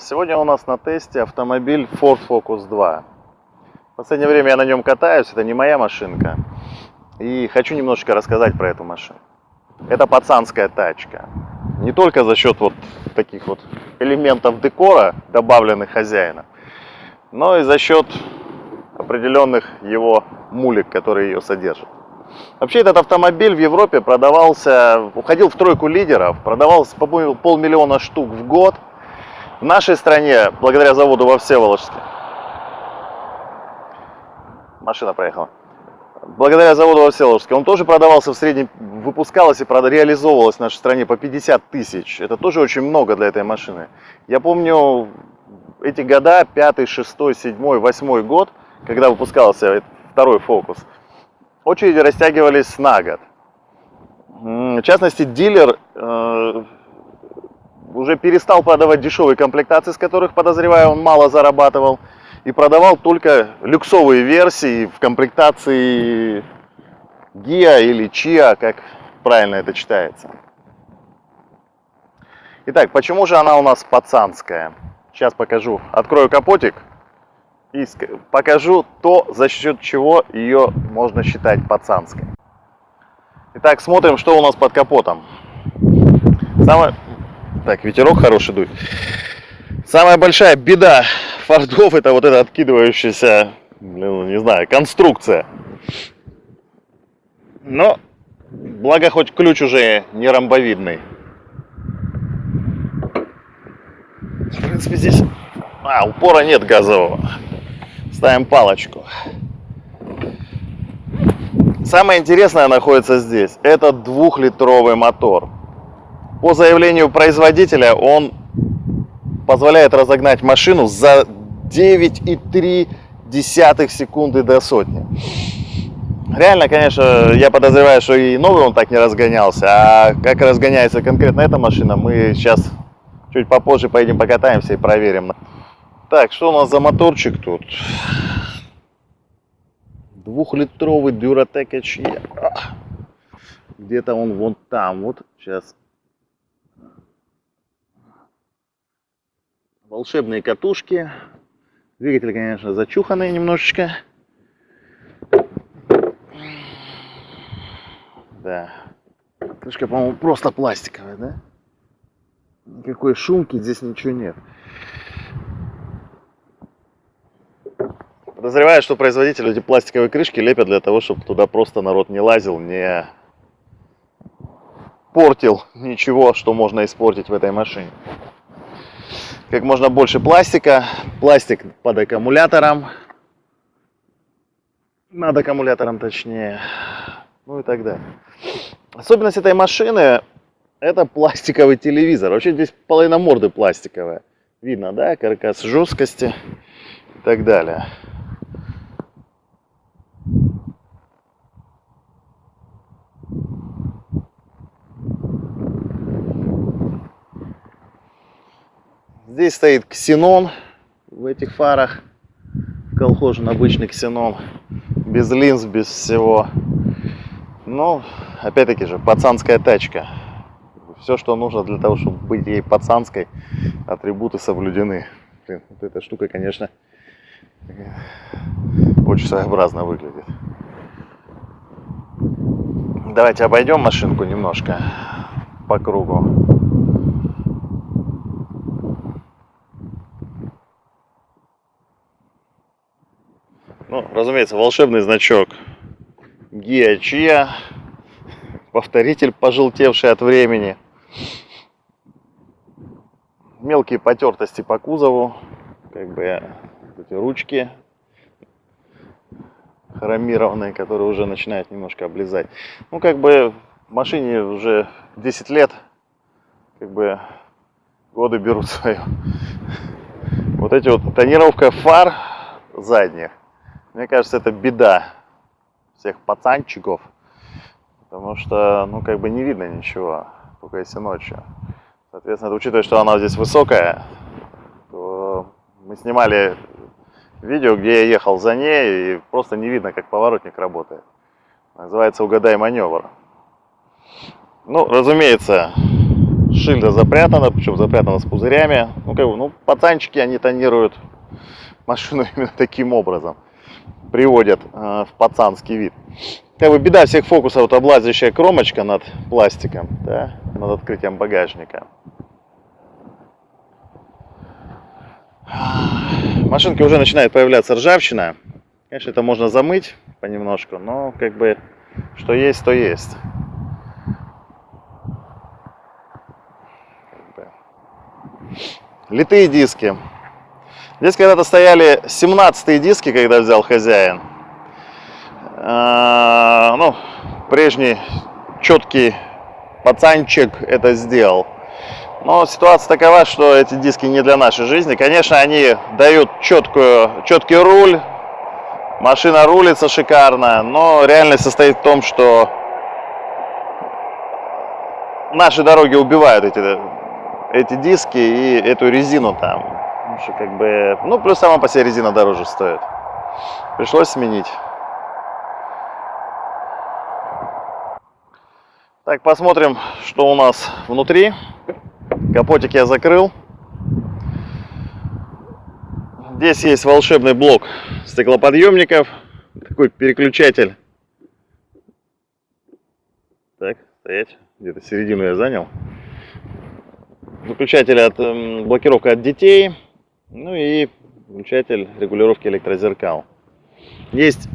Сегодня у нас на тесте автомобиль Ford Focus 2. В последнее время я на нем катаюсь, это не моя машинка. И хочу немножечко рассказать про эту машину. Это пацанская тачка. Не только за счет вот таких вот элементов декора, добавленных хозяином, но и за счет определенных его мулик, которые ее содержат. Вообще этот автомобиль в Европе продавался, уходил в тройку лидеров, продавался, по-моему, полмиллиона штук в год. В нашей стране, благодаря заводу во Всеволожске, машина проехала, благодаря заводу во Всеволожске, он тоже продавался в среднем, выпускалось и реализовывалось в нашей стране по 50 тысяч. Это тоже очень много для этой машины. Я помню эти года, 5, 6, 7, 8 год, когда выпускался второй фокус – очереди растягивались на год. В частности, дилер э, уже перестал продавать дешевые комплектации, с которых, подозреваю, он мало зарабатывал, и продавал только люксовые версии в комплектации GIA или CHIA, как правильно это читается. Итак, почему же она у нас пацанская? Сейчас покажу. Открою капотик и покажу то, за счет чего ее можно считать пацанской. Итак, смотрим, что у нас под капотом. Самое... Так, ветерок хороший дует. Самая большая беда фордов это вот эта откидывающаяся, ну, не знаю, конструкция. Но, благо хоть ключ уже не ромбовидный. В принципе, здесь... А, упора нет газового. Ставим палочку. Самое интересное находится здесь. Это двухлитровый мотор. По заявлению производителя он позволяет разогнать машину за 9,3 секунды до сотни. Реально, конечно, я подозреваю, что и новый он так не разгонялся. А как разгоняется конкретно эта машина, мы сейчас чуть попозже поедем покатаемся и проверим. Так, что у нас за моторчик тут? Двухлитровый Duratec HE. Где-то он вон там. Вот сейчас. Волшебные катушки. Двигатель, конечно, зачуханный немножечко. Да. Крышка, по-моему, просто пластиковая, да? Никакой шумки здесь ничего нет. Подозреваю, что производители эти пластиковые крышки лепят для того, чтобы туда просто народ не лазил, не портил ничего, что можно испортить в этой машине. Как можно больше пластика, пластик под аккумулятором, над аккумулятором точнее, ну и так далее. Особенность этой машины это пластиковый телевизор. Вообще здесь половина морды пластиковая. Видно, да, каркас жесткости и так далее. Здесь стоит ксенон в этих фарах. Колхозен обычный ксенон. Без линз, без всего. Но, опять-таки же, пацанская тачка. Все, что нужно для того, чтобы быть ей пацанской, атрибуты соблюдены. Блин, вот эта штука, конечно, очень своеобразно выглядит. Давайте обойдем машинку немножко по кругу. Ну, разумеется, волшебный значок Гиа повторитель, пожелтевший от времени. Мелкие потертости по кузову, как бы эти ручки хромированные, которые уже начинают немножко облизать. Ну, как бы машине уже 10 лет, как бы годы берут свое. Вот эти вот тонировка фар задних, мне кажется, это беда всех пацанчиков, потому что, ну, как бы не видно ничего, только если ночью. Соответственно, учитывая, что она здесь высокая, то мы снимали видео, где я ехал за ней, и просто не видно, как поворотник работает. Называется «Угадай маневр». Ну, разумеется, шильда запрятана, причем запрятана с пузырями. Ну, как бы, ну, пацанчики, они тонируют машину именно таким образом. Приводят э, в пацанский вид. Как бы беда всех фокусов, вот облазящая кромочка над пластиком, да, над открытием багажника. Машинке уже начинает появляться ржавчина. Конечно, это можно замыть понемножку, но как бы что есть, то есть. Литые диски. Здесь когда-то стояли 17 диски, когда взял хозяин. А, ну, прежний четкий пацанчик это сделал. Но ситуация такова, что эти диски не для нашей жизни. Конечно, они дают четкую, четкий руль, машина рулится шикарно, но реальность состоит в том, что наши дороги убивают эти, эти диски и эту резину там. Что как бы, ну плюс сама по себе резина дороже стоит. Пришлось сменить. Так, посмотрим, что у нас внутри. Капотик я закрыл. Здесь есть волшебный блок стеклоподъемников. Такой переключатель. Так, стоять. Где-то середину я занял. Выключатель от блокировка от детей. Ну и выключатель регулировки электрозеркал. Есть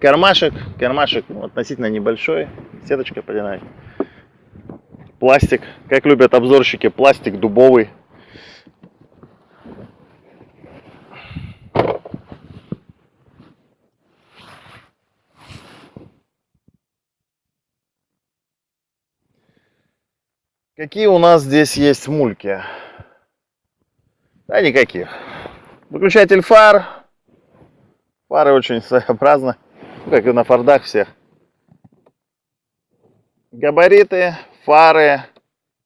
кармашек. Кармашек ну, относительно небольшой. Сеточка подинать пластик. Как любят обзорщики, пластик дубовый. Какие у нас здесь есть мульки? Да никаких. Выключатель фар. Фары очень своеобразно, как и на фордах всех. Габариты фары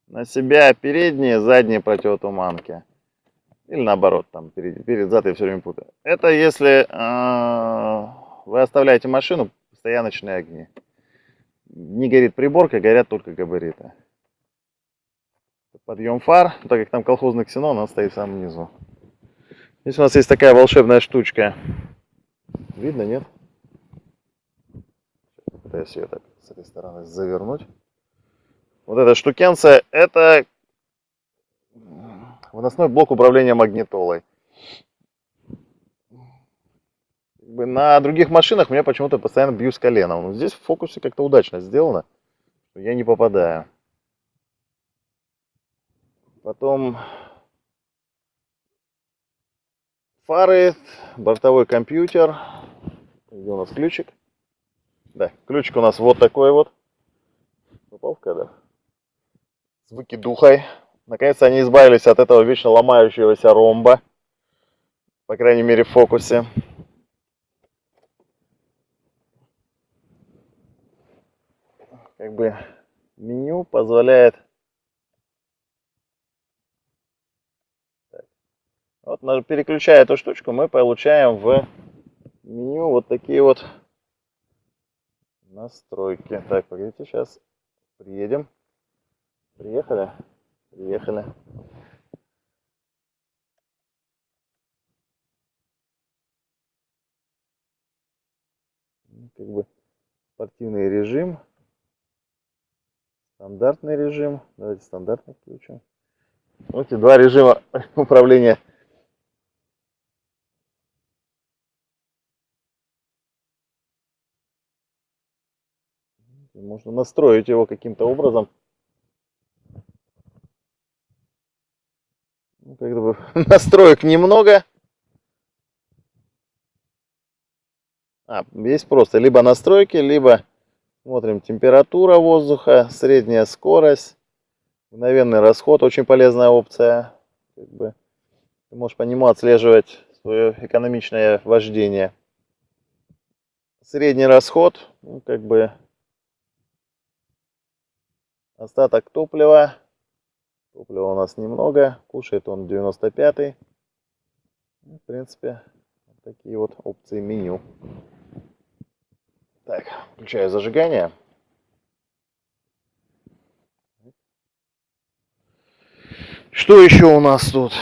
на себя передние, задние противотуманки. Или наоборот, там перед, перед зад я все время путаю. Это если э, вы оставляете машину, стояночные огни. Не горит приборка, горят только габариты. Подъем фар, так как там колхозный ксенон, он стоит в самом низу. Здесь у нас есть такая волшебная штучка. Видно, нет? Пытаюсь ее так с этой стороны завернуть. Вот эта штукенция, это выносной блок управления магнитолой. На других машинах меня почему-то постоянно бью с коленом. Но здесь в фокусе как-то удачно сделано. Я не попадаю. Потом фары, бортовой компьютер. Где у нас ключик? Да, ключик у нас вот такой вот. Попал в кадр? с выкидухой. Наконец-то они избавились от этого вечно ломающегося ромба. По крайней мере в фокусе. Как бы меню позволяет Вот, переключая эту штучку, мы получаем в меню вот такие вот настройки. Так, погодите, сейчас приедем. Приехали? Приехали. Ну, как бы спортивный режим. Стандартный режим. Давайте стандартный включим. Вот эти два режима управления. Можно настроить его каким-то образом. Ну, как бы настроек немного. А, есть просто либо настройки, либо смотрим температура воздуха, средняя скорость, мгновенный расход, очень полезная опция. Как бы, ты можешь по нему отслеживать свое экономичное вождение. Средний расход, ну, как бы остаток топлива Топлива у нас немного, кушает он 95-й. Ну, в принципе, вот такие вот опции меню. Так, включаю зажигание. Что еще у нас тут?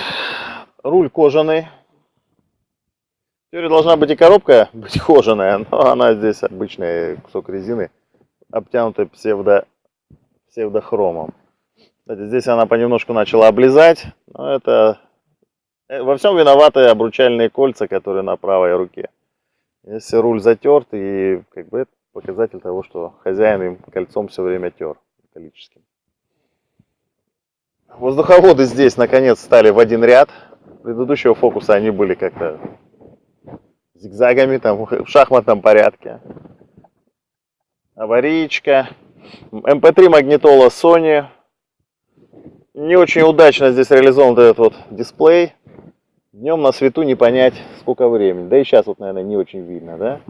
Руль кожаный. В должна быть и коробка быть кожаная, но она здесь обычный кусок резины, обтянутый псевдо, псевдохромом. Кстати, здесь она понемножку начала облизать, но это э, во всем виноваты обручальные кольца, которые на правой руке. Если руль затерт, и как бы это показатель того, что хозяин им кольцом все время тер металлическим. Воздуховоды здесь наконец стали в один ряд. Предыдущего фокуса они были как-то зигзагами, там в шахматном порядке. Аварийка. MP3 эм магнитола Sony. Не очень удачно здесь реализован этот вот дисплей. Днем на свету не понять, сколько времени. Да и сейчас вот, наверное, не очень видно, да?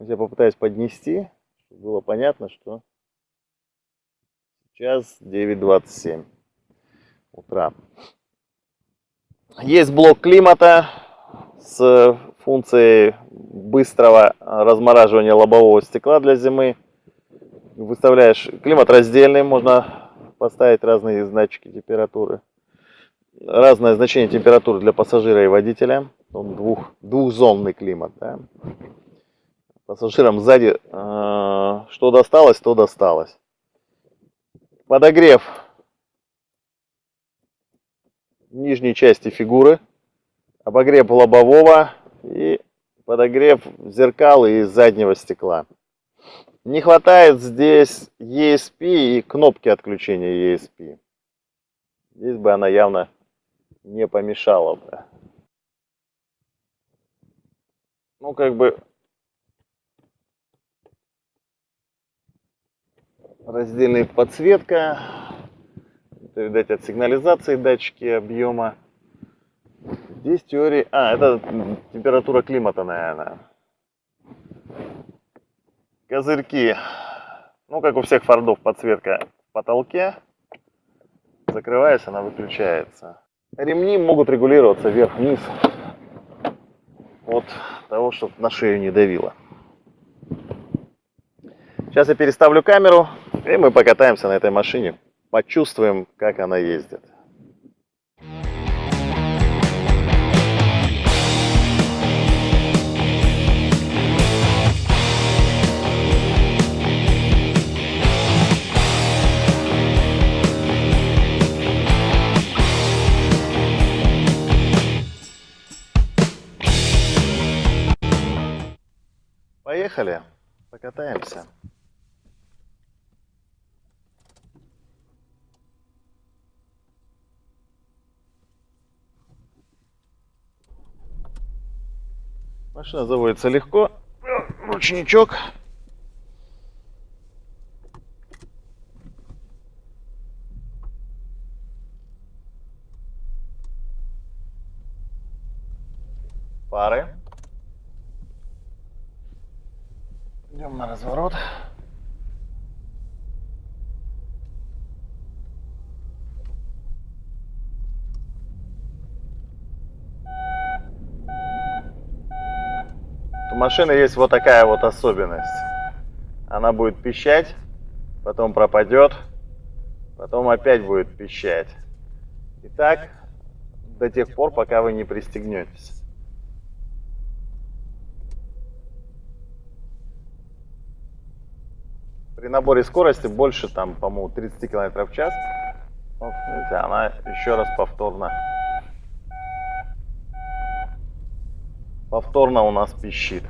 Я попытаюсь поднести, чтобы было понятно, что сейчас 9.27 утра. Есть блок климата с функцией быстрого размораживания лобового стекла для зимы. Выставляешь климат раздельный, можно поставить разные значки температуры. Разное значение температуры для пассажира и водителя. Он двух, двухзонный климат. Да. Пассажирам сзади э, что досталось, то досталось. Подогрев нижней части фигуры, обогрев лобового и подогрев зеркал и заднего стекла. Не хватает здесь ESP и кнопки отключения ESP. Здесь бы она явно не помешала бы. Ну, как бы раздельная подсветка. Это, видать, от сигнализации датчики объема. Здесь теория... А, это температура климата, наверное. Козырьки. Ну, как у всех фордов, подсветка в потолке. Закрываясь, она выключается. Ремни могут регулироваться вверх-вниз от того, чтобы на шею не давило. Сейчас я переставлю камеру, и мы покатаемся на этой машине. Почувствуем, как она ездит. Машина заводится легко. Ручничок. Пары. Идем на разворот. Машины есть вот такая вот особенность. Она будет пищать, потом пропадет, потом опять будет пищать. И так до тех пор, пока вы не пристегнетесь. При наборе скорости больше, там, по-моему, 30 км в час. Вот, видите, она еще раз повторно повторно у нас пищит.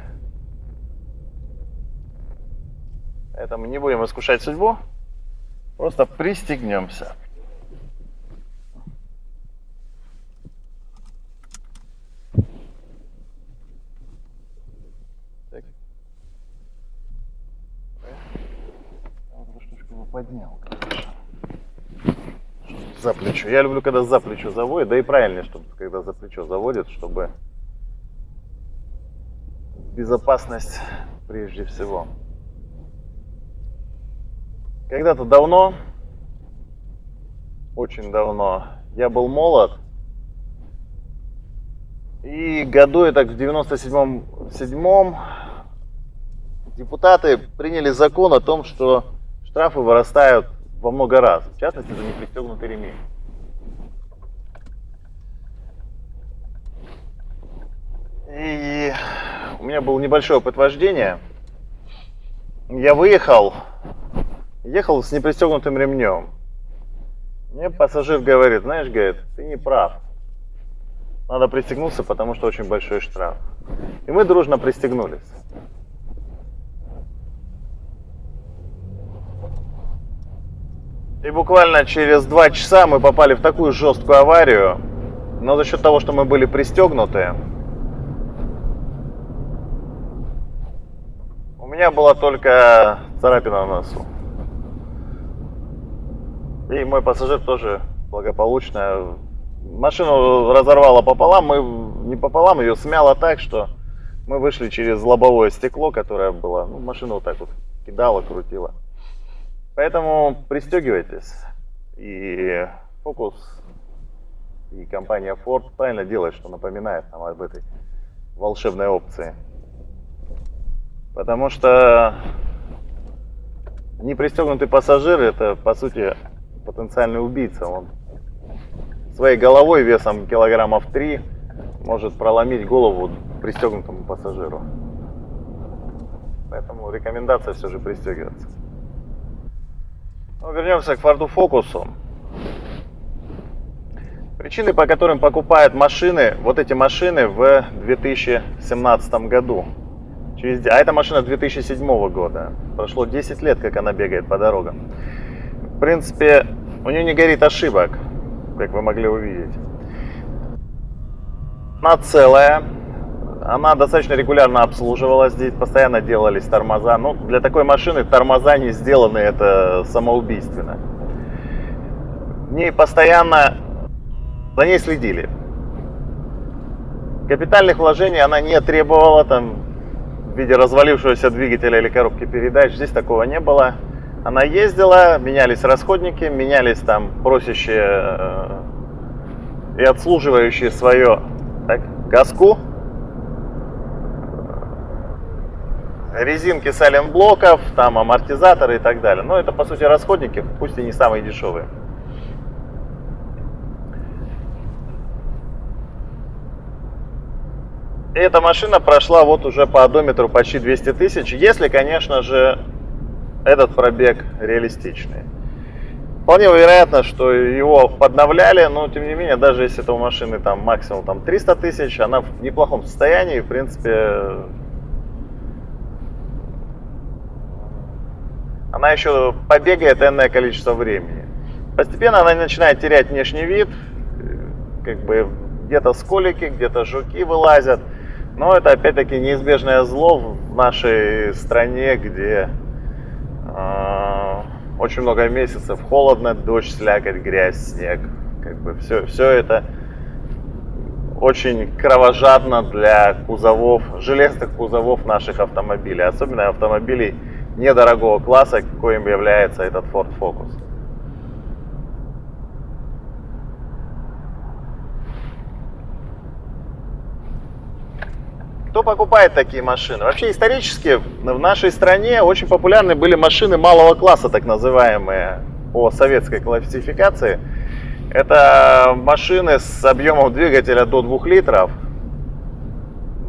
Поэтому не будем искушать судьбу, просто пристегнемся. поднял, За плечо. Я люблю, когда за плечо заводят, да и правильнее, чтобы когда за плечо заводят, чтобы безопасность прежде всего. Когда-то давно, очень давно, я был молод. И году я так в 97-м депутаты приняли закон о том, что штрафы вырастают во много раз, в частности за непристегнутый ремень. И у меня был небольшой опыт вождения. Я выехал, ехал с непристегнутым ремнем. Мне пассажир говорит, знаешь, говорит, ты не прав. Надо пристегнуться, потому что очень большой штраф. И мы дружно пристегнулись. И буквально через два часа мы попали в такую жесткую аварию, но за счет того, что мы были пристегнуты, меня была только царапина на носу. И мой пассажир тоже благополучно машину разорвало пополам, мы не пополам, ее смяло так, что мы вышли через лобовое стекло, которое было, ну, машину вот так вот кидало, крутило. Поэтому пристегивайтесь. И фокус и компания Ford правильно делает, что напоминает нам об этой волшебной опции. Потому что непристегнутый пассажир это по сути потенциальный убийца. Он своей головой весом килограммов 3 может проломить голову пристегнутому пассажиру. Поэтому рекомендация все же пристегиваться. Ну, вернемся к Форду Фокусу. Причины, по которым покупают машины, вот эти машины в 2017 году. Через, а эта машина 2007 года. Прошло 10 лет, как она бегает по дорогам. В принципе, у нее не горит ошибок как вы могли увидеть. Она целая, она достаточно регулярно обслуживалась, здесь постоянно делались тормоза. Ну, для такой машины тормоза не сделаны, это самоубийственно. В ней постоянно за ней следили. Капитальных вложений она не требовала, там, виде развалившегося двигателя или коробки передач, здесь такого не было. Она ездила, менялись расходники, менялись там просящие э, и обслуживающие свое так, газку, резинки сайлент-блоков, там амортизаторы и так далее. Но это по сути расходники, пусть и не самые дешевые. Эта машина прошла вот уже по одометру почти 200 тысяч, если, конечно же, этот пробег реалистичный. Вполне вероятно, что его подновляли, но тем не менее, даже если это у машины там максимум там 300 тысяч, она в неплохом состоянии, в принципе, она еще побегает энное количество времени. Постепенно она начинает терять внешний вид, как бы где-то сколики, где-то жуки вылазят. Но это опять-таки неизбежное зло в нашей стране, где очень много месяцев холодно, дождь, слякоть, грязь, снег. Как бы все, все это очень кровожадно для кузовов, железных кузовов наших автомобилей, особенно автомобилей недорогого класса, коим является этот Ford Focus. Кто покупает такие машины? Вообще исторически в нашей стране очень популярны были машины малого класса, так называемые, по советской классификации. Это машины с объемом двигателя до 2 литров,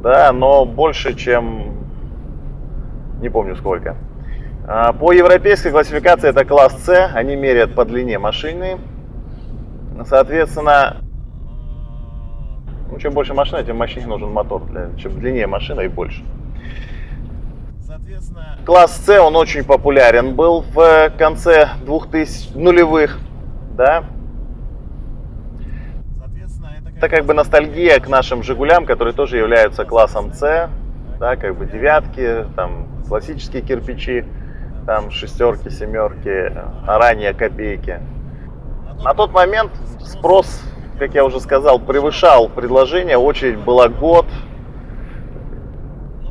да, но больше, чем не помню сколько. А, по европейской классификации это класс С, они меряют по длине машины. Соответственно, чем больше машина, тем мощнее нужен мотор. Для, чем длиннее машина и больше. Соответственно, класс С, он очень популярен был в конце 2000 нулевых, да. Соответственно, это, это как бы ностальгия к нашим Жигулям, которые тоже являются классом С, да, как бы девятки, там классические кирпичи, там шестерки, семерки, а ранее копейки. На тот момент спрос как я уже сказал, превышал предложение, очередь была год.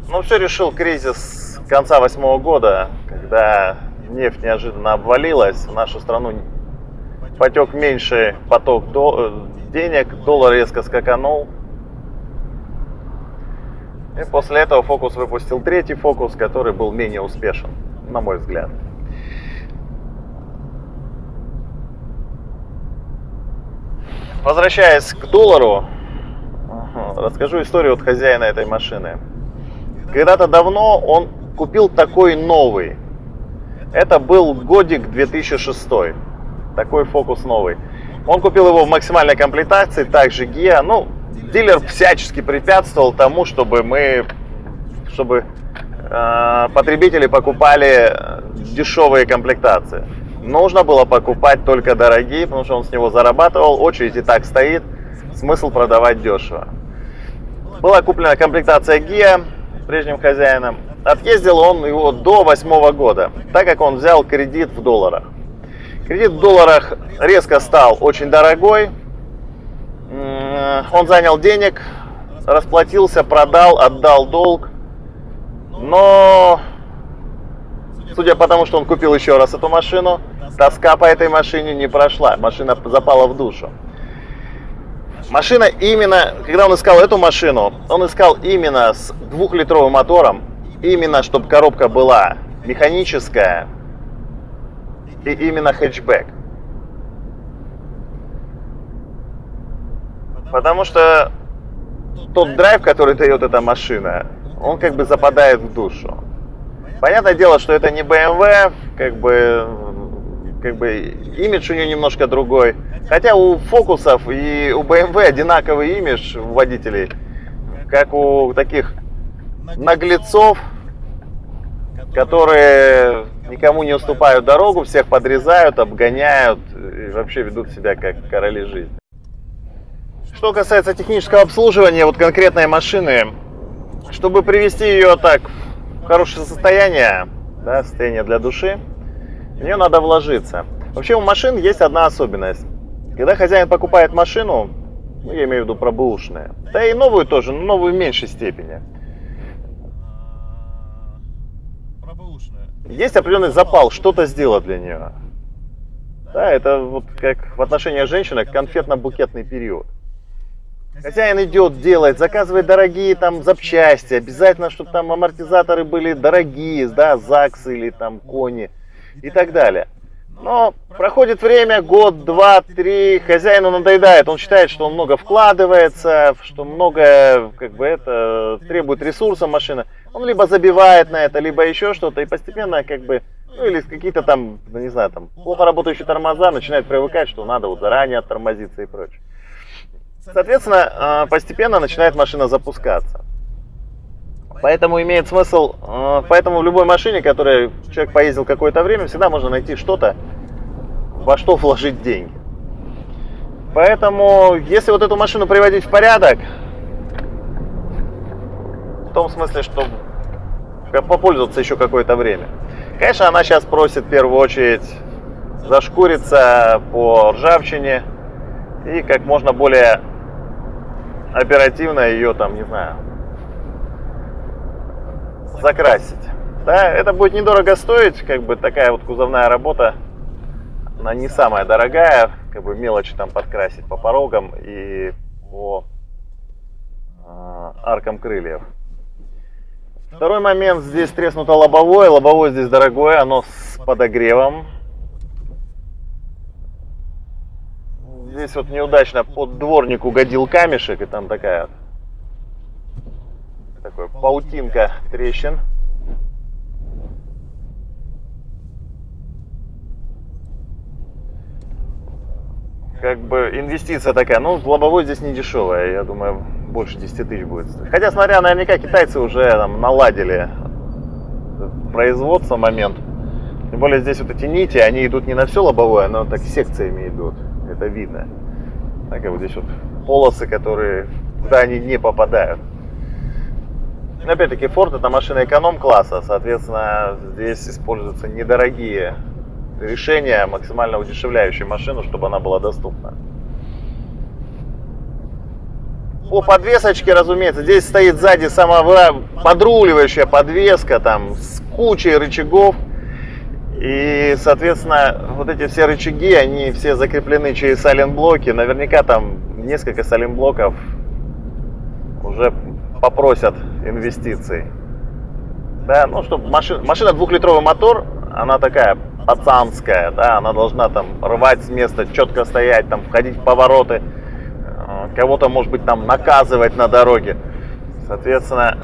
Но все решил кризис конца восьмого года, когда нефть неожиданно обвалилась, в нашу страну потек меньший поток денег, доллар резко скаканул. И после этого Фокус выпустил третий Фокус, который был менее успешен, на мой взгляд. Возвращаясь к доллару, расскажу историю от хозяина этой машины. Когда-то давно он купил такой новый. Это был годик 2006. Такой фокус новый. Он купил его в максимальной комплектации, также ГИА. Ну, дилер всячески препятствовал тому, чтобы мы, чтобы э, потребители покупали дешевые комплектации. Нужно было покупать только дорогие, потому что он с него зарабатывал, очередь и так стоит, смысл продавать дешево. Была куплена комплектация ГИА прежним хозяином. Отъездил он его до восьмого года, так как он взял кредит в долларах. Кредит в долларах резко стал очень дорогой. Он занял денег, расплатился, продал, отдал долг. Но, судя по тому, что он купил еще раз эту машину, тоска по этой машине не прошла. Машина запала в душу. Машина именно, когда он искал эту машину, он искал именно с двухлитровым мотором, именно чтобы коробка была механическая и именно хэтчбэк. Потому что тот драйв, который дает эта машина, он как бы западает в душу. Понятное дело, что это не BMW, как бы, как бы имидж у нее немножко другой. Хотя у фокусов и у BMW одинаковый имидж у водителей, как у таких наглецов, которые никому не уступают дорогу, всех подрезают, обгоняют и вообще ведут себя как короли жизни. Что касается технического обслуживания вот конкретной машины, чтобы привести ее так хорошее состояние, да, состояние для души, в нее надо вложиться. Вообще у машин есть одна особенность. Когда хозяин покупает машину, ну, я имею в виду про бэушные, да и новую тоже, но новую в меньшей степени. Есть определенный запал что-то сделать для нее. Да, это вот как в отношении женщины конфетно-букетный период. Хозяин идет, делает, заказывает дорогие там запчасти, обязательно, чтобы там амортизаторы были дорогие, да, ЗАГС или там кони и так далее. Но проходит время, год, два, три, хозяину надоедает, он считает, что он много вкладывается, что много, как бы это, требует ресурса машина. Он либо забивает на это, либо еще что-то, и постепенно, как бы, ну или какие-то там, ну, не знаю, там, плохо работающие тормоза, начинает привыкать, что надо вот заранее оттормозиться и прочее. Соответственно, а, постепенно начинает машина запускаться. Поэтому имеет смысл, э, поэтому в любой машине, которой человек поездил какое-то время, всегда можно найти что-то, во что вложить деньги. Поэтому, если вот эту машину приводить в порядок, в том смысле, что попользоваться еще какое-то время. Конечно, она сейчас просит в первую очередь зашкуриться по ржавчине и как можно более оперативно ее там, не знаю, закрасить. Да, это будет недорого стоить, как бы такая вот кузовная работа, она не самая дорогая, как бы мелочи там подкрасить по порогам и по э, аркам крыльев. Второй момент, здесь треснуто лобовое, лобовое здесь дорогое, оно с подогревом. Здесь вот неудачно под дворник угодил камешек, и там такая такой паутинка трещин. Как бы инвестиция такая, ну, лобовой здесь не дешевая, я думаю, больше 10 тысяч будет стоить. Хотя, смотря, наверняка китайцы уже там наладили производство момент. Тем более здесь вот эти нити, они идут не на все лобовое, но так секциями идут. Это видно. Так, вот здесь вот полосы, которые, куда они не попадают. Опять-таки, Ford это машина эконом-класса, соответственно, здесь используются недорогие решения, максимально удешевляющие машину, чтобы она была доступна. По подвесочке, разумеется, здесь стоит сзади сама подруливающая подвеска, там, с кучей рычагов. И, соответственно, вот эти все рычаги, они все закреплены через саленблоки. Наверняка там несколько саленблоков уже попросят инвестиций. Да, ну, чтобы машина, машина двухлитровый мотор, она такая пацанская, да, она должна там рвать с места, четко стоять, там, входить в повороты, э, кого-то, может быть, там наказывать на дороге. Соответственно,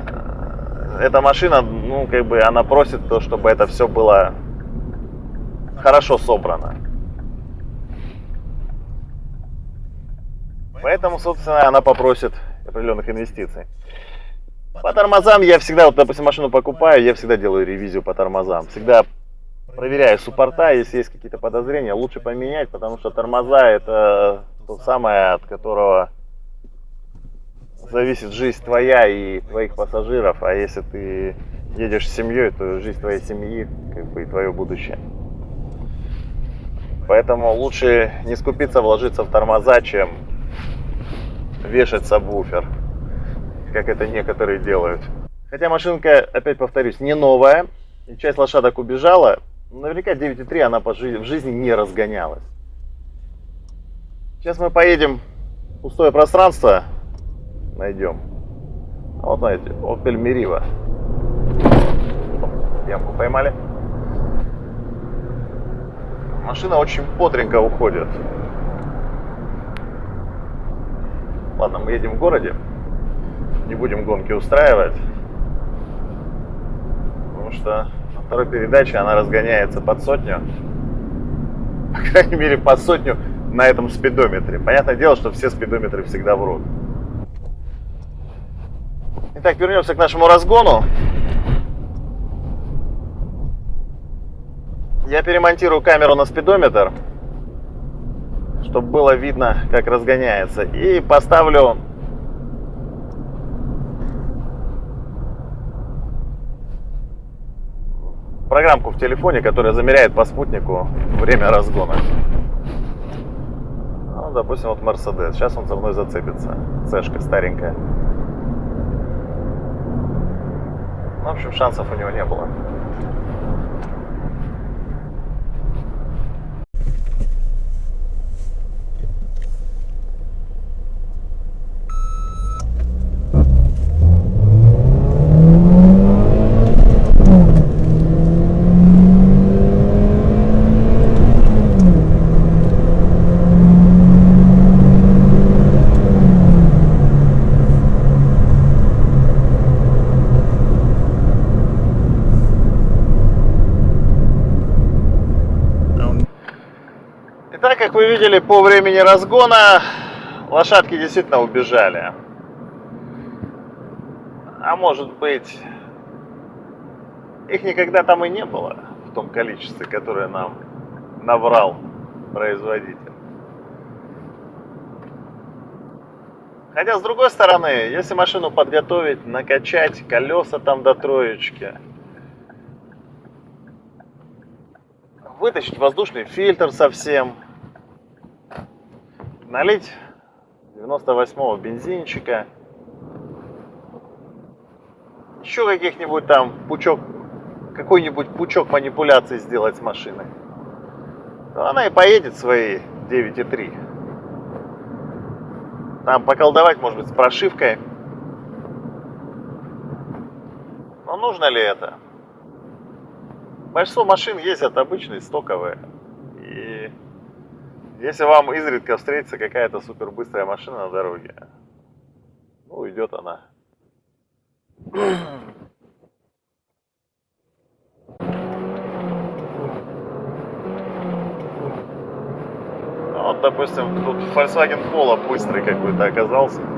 э, эта машина, ну, как бы, она просит то, чтобы это все было хорошо собрано. Поэтому, собственно, она попросит определенных инвестиций. По тормозам я всегда, вот, допустим, машину покупаю, я всегда делаю ревизию по тормозам. Всегда проверяю суппорта, если есть какие-то подозрения, лучше поменять, потому что тормоза это то самое, от которого зависит жизнь твоя и твоих пассажиров, а если ты едешь с семьей, то жизнь твоей семьи, как бы и твое будущее. Поэтому лучше не скупиться, вложиться в тормоза, чем вешать сабвуфер, как это некоторые делают. Хотя машинка, опять повторюсь, не новая, и часть лошадок убежала, наверняка 9.3 она в жизни не разгонялась. Сейчас мы поедем в пустое пространство, найдем. А вот знаете, Opel Meriva. Ямку поймали. Машина очень бодренько уходит. Ладно, мы едем в городе. Не будем гонки устраивать. Потому что на второй передаче она разгоняется под сотню. По крайней мере, под сотню на этом спидометре. Понятное дело, что все спидометры всегда врут. Итак, вернемся к нашему разгону. Я перемонтирую камеру на спидометр, чтобы было видно, как разгоняется. И поставлю программку в телефоне, которая замеряет по спутнику время разгона. Ну, допустим, вот Mercedes. Сейчас он за мной зацепится. Цешка старенькая. Ну, в общем, шансов у него не было. Итак, как вы видели, по времени разгона лошадки действительно убежали. А может быть, их никогда там и не было в том количестве, которое нам наврал производитель. Хотя, с другой стороны, если машину подготовить, накачать колеса там до троечки, вытащить воздушный фильтр совсем, налить 98-го бензинчика, еще каких-нибудь там пучок, какой-нибудь пучок манипуляций сделать с машиной, то она и поедет свои 9,3. Там поколдовать, может быть, с прошивкой. Но нужно ли это? Большинство машин ездят обычные, стоковые. И если вам изредка встретится какая-то супер быстрая машина на дороге, ну, идет она. Вот, допустим, тут Volkswagen Polo быстрый какой-то оказался.